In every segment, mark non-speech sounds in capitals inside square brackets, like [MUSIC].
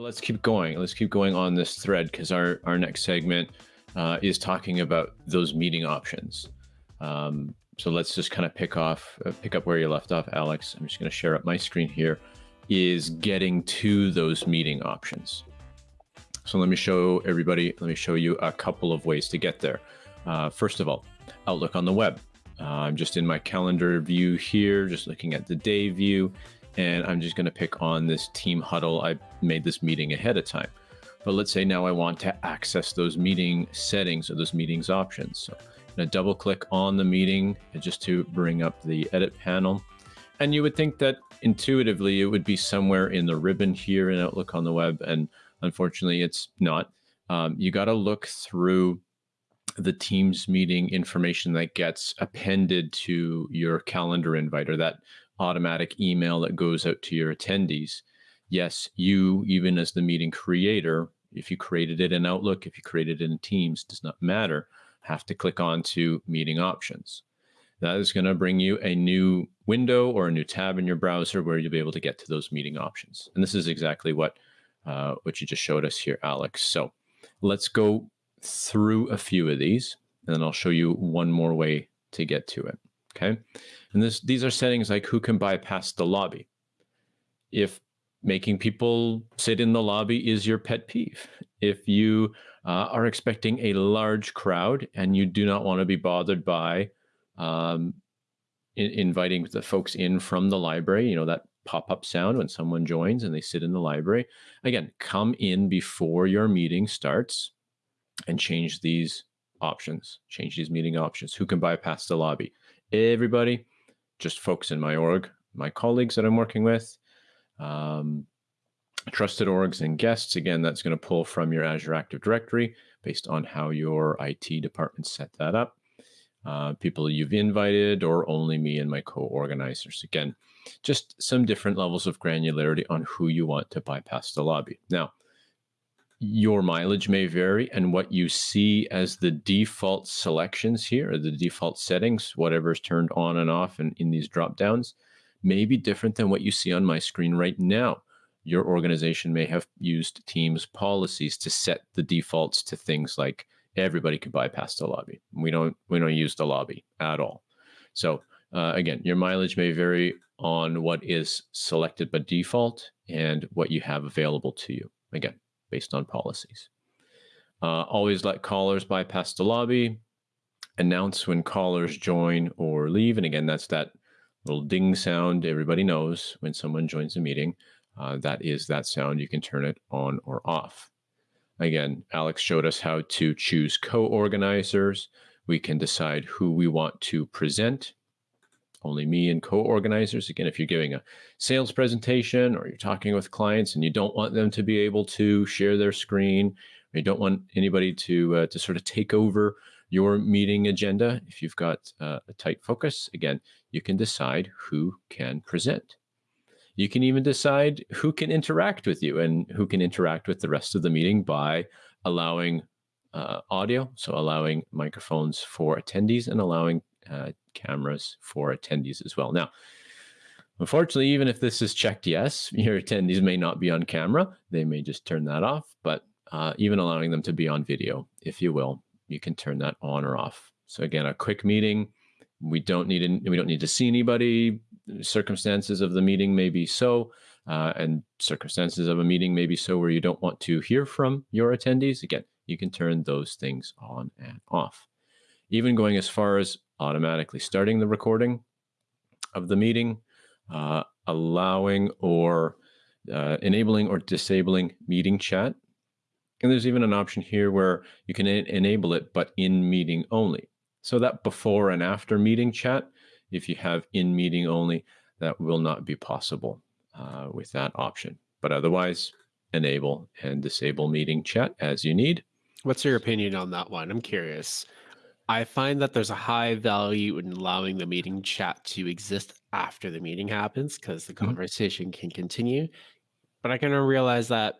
let's keep going. Let's keep going on this thread because our, our next segment uh, is talking about those meeting options. Um, so let's just kind of pick off, uh, pick up where you left off, Alex. I'm just going to share up my screen here. Is getting to those meeting options. So let me show everybody. Let me show you a couple of ways to get there. Uh, first of all, Outlook on the web. Uh, I'm just in my calendar view here, just looking at the day view and I'm just going to pick on this team huddle. I made this meeting ahead of time. But let's say now I want to access those meeting settings or those meetings options. So I'm going to double click on the meeting just to bring up the edit panel. And you would think that intuitively it would be somewhere in the ribbon here in Outlook on the web. And unfortunately, it's not. Um, you got to look through the Teams meeting information that gets appended to your calendar invite or that automatic email that goes out to your attendees. Yes, you, even as the meeting creator, if you created it in Outlook, if you created it in Teams, does not matter, have to click on to meeting options. That is going to bring you a new window or a new tab in your browser where you'll be able to get to those meeting options. And this is exactly what, uh, what you just showed us here, Alex. So let's go through a few of these, and then I'll show you one more way to get to it. Okay. And this, these are settings like who can bypass the lobby. If making people sit in the lobby is your pet peeve, if you uh, are expecting a large crowd and you do not want to be bothered by um, in, inviting the folks in from the library, you know, that pop-up sound when someone joins and they sit in the library. Again, come in before your meeting starts and change these options, change these meeting options. Who can bypass the lobby? Everybody, just folks in my org, my colleagues that I'm working with, um, trusted orgs and guests. Again, that's going to pull from your Azure Active Directory based on how your IT department set that up. Uh, people you've invited or only me and my co-organizers. Again, just some different levels of granularity on who you want to bypass the lobby. Now, your mileage may vary and what you see as the default selections here, or the default settings, whatever is turned on and off and in these drop downs, may be different than what you see on my screen right now. Your organization may have used Teams policies to set the defaults to things like everybody can bypass the lobby. We don't we don't use the lobby at all. So uh, again, your mileage may vary on what is selected by default and what you have available to you. Again, based on policies. Uh, always let callers bypass the lobby. Announce when callers join or leave. And again, that's that little ding sound everybody knows when someone joins a meeting. Uh, that is that sound. You can turn it on or off. Again, Alex showed us how to choose co-organizers. We can decide who we want to present only me and co-organizers. Again, if you're giving a sales presentation or you're talking with clients and you don't want them to be able to share their screen, or you don't want anybody to uh, to sort of take over your meeting agenda, if you've got uh, a tight focus, again, you can decide who can present. You can even decide who can interact with you and who can interact with the rest of the meeting by allowing uh, audio, so allowing microphones for attendees and allowing uh, cameras for attendees as well. Now, unfortunately, even if this is checked yes, [LAUGHS] your attendees may not be on camera. They may just turn that off, but uh, even allowing them to be on video, if you will, you can turn that on or off. So again, a quick meeting, we don't need we don't need to see anybody. Circumstances of the meeting may be so, uh, and circumstances of a meeting may be so where you don't want to hear from your attendees. Again, you can turn those things on and off. Even going as far as automatically starting the recording of the meeting, uh, allowing or uh, enabling or disabling meeting chat. And there's even an option here where you can enable it, but in meeting only. So that before and after meeting chat, if you have in meeting only, that will not be possible uh, with that option. But otherwise, enable and disable meeting chat as you need. What's your opinion on that one? I'm curious. I find that there's a high value in allowing the meeting chat to exist after the meeting happens because the mm-hmm. conversation mm -hmm. can continue. But I kind of realize that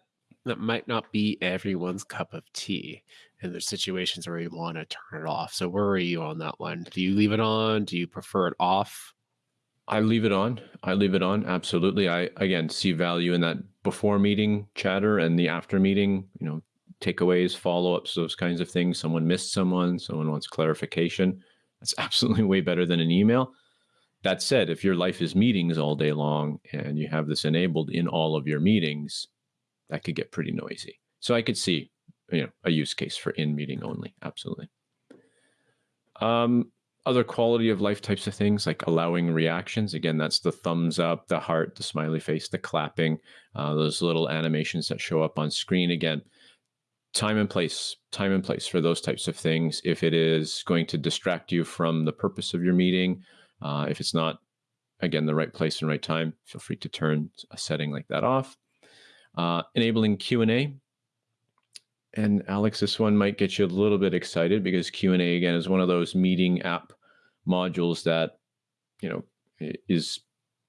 that might not be everyone's cup of tea. And there's situations where you want to turn it off. So where are you on that one? Do you leave it on? Do you prefer it off? I leave it on. I leave it on. Absolutely. I, again, see value in that before meeting chatter and the after meeting, you know, takeaways, follow ups, those kinds of things. Someone missed someone, someone wants clarification. That's [LAUGHS] absolutely way better than an email. That said, if your life is meetings all day long and you have this enabled in all of your meetings, that could get pretty noisy. So I could see, you know, a use case for in meeting only. Absolutely. Um, other quality of life types of things like allowing reactions. Again, that's the thumbs up, the heart, the smiley face, the clapping, uh, those little animations that show up on screen. Again, time and place, time and place for those types of things. If it is going to distract you from the purpose of your meeting, uh, if it's not, again, the right place and right time, feel free to turn a setting like that off. Uh, enabling Q&A. And Alex, this one might get you a little bit excited because Q&A, again, is one of those meeting app modules that, you know, is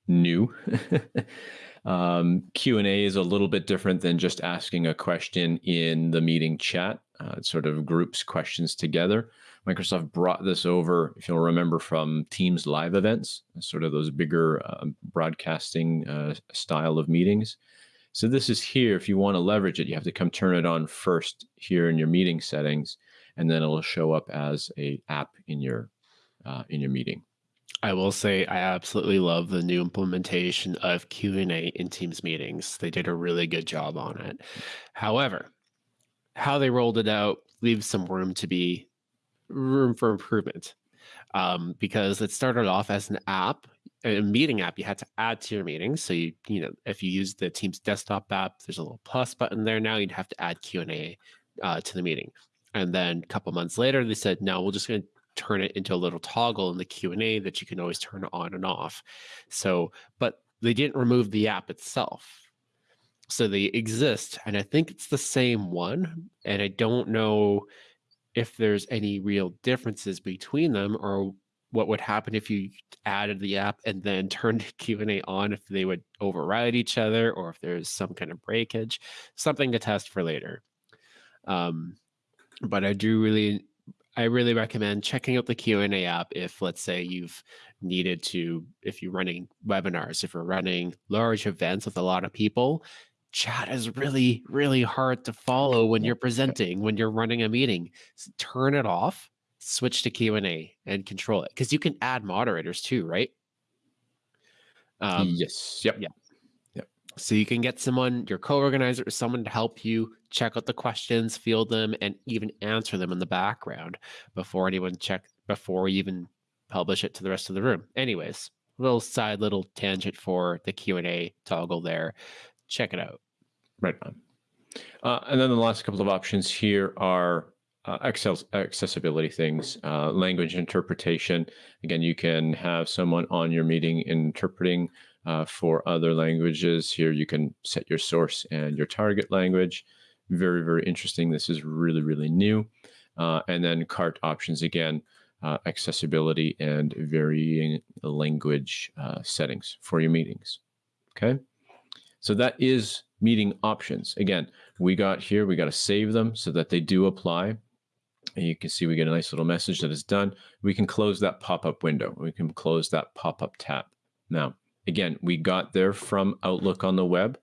new. [LAUGHS] um, Q&A is a little bit different than just asking a question in the meeting chat. Uh, it sort of groups questions together. Microsoft brought this over, if you'll remember, from Teams live events, sort of those bigger uh, broadcasting uh, style of meetings. So this is here. If you want to leverage it, you have to come turn it on first here in your meeting settings, and then it'll show up as a app in your uh, in your meeting. I will say I absolutely love the new implementation of Q&A in Teams meetings. They did a really good job on it. However, how they rolled it out leaves some room to be room for improvement um, because it started off as an app, a meeting app you had to add to your meetings. So you, you know, if you use the Teams desktop app, there's a little plus button there. Now you'd have to add Q and A uh, to the meeting. And then a couple months later, they said, no, we're just going to turn it into a little toggle in the Q and A that you can always turn on and off. So, but they didn't remove the app itself. So they exist, and I think it's the same one. And I don't know if there's any real differences between them or what would happen if you added the app and then [LAUGHS] turned q&a on if they would override each other or if there's some kind of breakage something to test for later um, but i do really i really recommend checking out the q&a app if let's say you've needed to if you're running webinars if you're running large events with a lot of people chat is really really hard to follow when you're [LAUGHS] presenting when you're running a meeting. So turn it off switch to q&a and control it because you can add moderators too right? Um, yes yep. yeah. yep so you can get someone your co-organizer or someone to help you check out the questions field them and even answer them in the background before anyone check before you even publish it to the rest of the room anyways little side little tangent for the q&a toggle there check it out. Right on. Uh, and then the last couple of options here are uh, accessibility things, uh, language interpretation. Again, you can have someone on your meeting interpreting uh, for other languages. Here you can set your source and your target language. Very, very interesting. This is really, really new. Uh, and then cart options again, uh, accessibility and varying language settings for your meetings. Okay. So that is meeting options. Again, we got here, we got to save them so that they do apply. And you can see we get a nice little message that is done. We can close that pop-up window. We can close that pop-up tab. Now, again, we got there from Outlook on the web,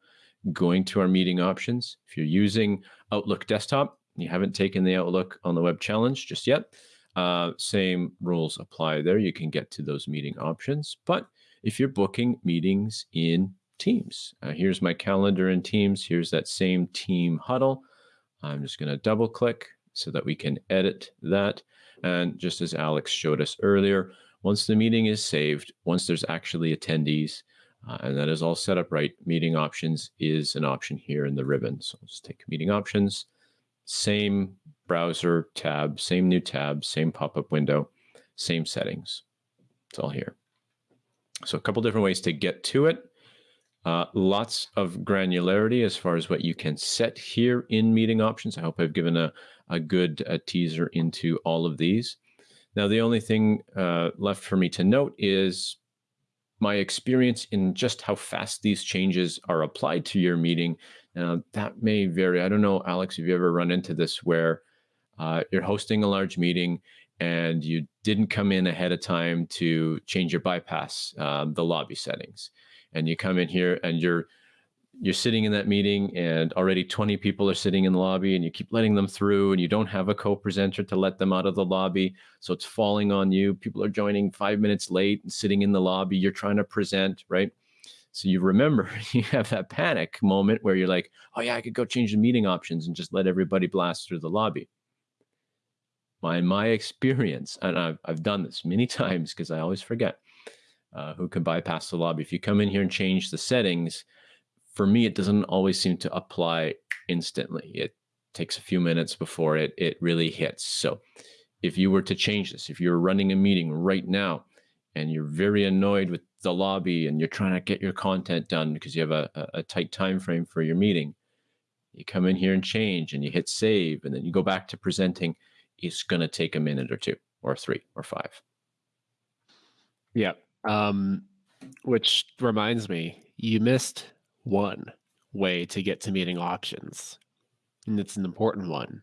going to our meeting options. If you're using Outlook desktop, you haven't taken the Outlook on the web challenge just yet, uh, same rules apply there. You can get to those meeting options. But if you're booking meetings in Teams. Uh, here's my calendar in Teams. Here's that same team huddle. I'm just going to double click so that we can edit that. And just as Alex showed us earlier, once the meeting is saved, once there's actually attendees, uh, and that is all set up right, meeting options is an option here in the ribbon. So let's take meeting options, same browser tab, same new tab, same pop-up window, same settings. It's all here. So a couple different ways to get to it. Uh, lots of granularity as far as what you can set here in meeting options. I hope I've given a, a good a teaser into all of these. Now, the only thing uh, left for me to note is my experience in just how fast these changes are applied to your meeting. Now, that may vary. I don't know, Alex, have you ever run into this where uh, you're hosting a large meeting and you didn't come in ahead of time to change your bypass, um, the lobby settings and you come in here and you're you're sitting in that meeting and already 20 people are sitting in the lobby and you keep letting them through and you don't have a co-presenter to let them out of the lobby so it's falling on you. People are joining five minutes late and sitting in the lobby. You're trying to present right? So you remember [LAUGHS] you have that panic moment where you're like oh yeah i could go change the meeting options and just let everybody blast through the lobby. My my experience and i've, I've done this many [LAUGHS] times because i always forget uh, who can bypass the lobby. If you come in here and change the settings for me, it doesn't always seem to apply instantly. It takes a few minutes before it it really hits. So if you were to change this, if you're running a meeting right now and you're very annoyed with the lobby and you're trying to get your content done because you have a, a tight time frame for your meeting, you come in here and change and you hit save and then you go back to presenting, it's going to take a minute or two or three or five. Yeah. Um, which reminds me, you missed one way to get to meeting options. And it's an important one.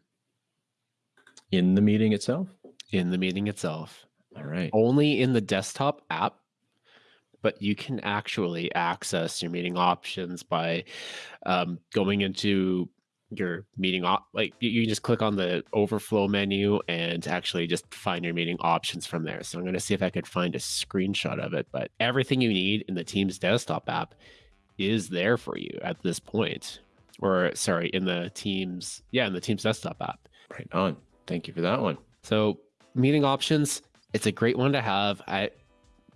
In the meeting itself? In the meeting itself. All right. Only in the desktop app, but you can actually access your meeting options by um, going into your meeting op like you, you just click on the overflow menu and actually just find your meeting options from there so i'm going to see if i could find a screenshot of it but everything you need in the teams desktop app is there for you at this point or sorry in the teams yeah in the teams desktop app. Right on. Thank you for that one. So meeting options it's a great one to have. I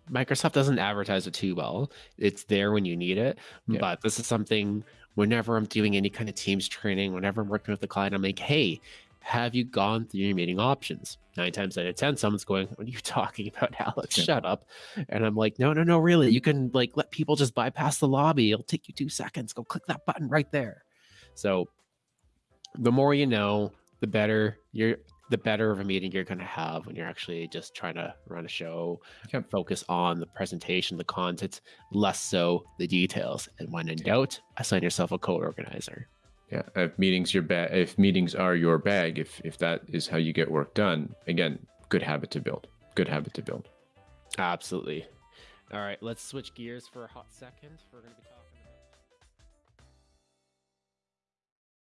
microsoft doesn't advertise it too well. It's there when you need it yeah. but this is something whenever i'm doing any kind of teams training whenever i'm working with the client i'm like hey have you gone through your meeting options? Nine times out of 10, someone's going, What are you [LAUGHS] talking about, Alex? Yeah. Shut up. And I'm like, No, no, no, really. You can like let people just bypass the lobby. It'll take you two seconds. Go click that button right there. So the more you know, the better you're the better of a meeting you're going to have when you're actually just trying to run a show yep. focus on the presentation the content less so the details and when in doubt assign yourself a co-organizer yeah if meetings your bag if meetings are your bag if if that is how you get work done again good habit to build good habit to build. Absolutely. All right let's switch gears for a hot second. We're going to be talking